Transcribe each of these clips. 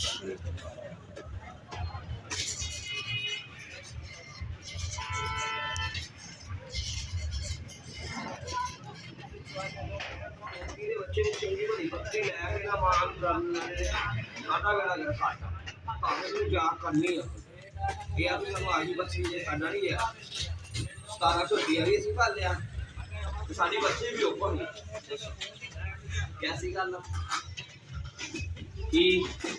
اچھی کرنی ہے یہ اپنے آج بچی نے کرنا نہیں ہے ستارہ سو روپیہ بھی اسی کر لیا ساری بچے بھی اوپر کیسی گل کی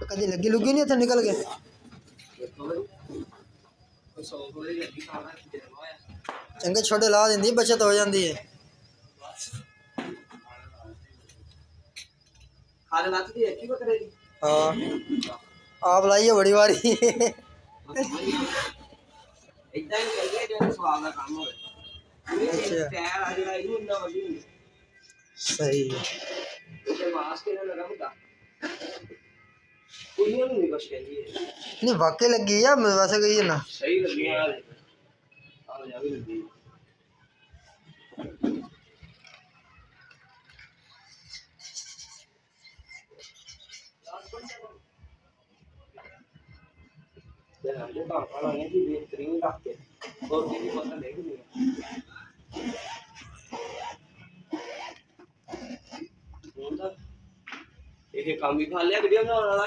کدی لگی لگی نہیں اتنے نکل گئے چنگے چھوٹے لا دیں بچت ہو جاتی ہے ہاں آپ لائیے بڑی باری اچھا۔ نہیں واقعی لگی ہے ویسے کہیے نا صحیح لگی ہے بہترین رکھتے کام بھی خا لیا کر دیا بنا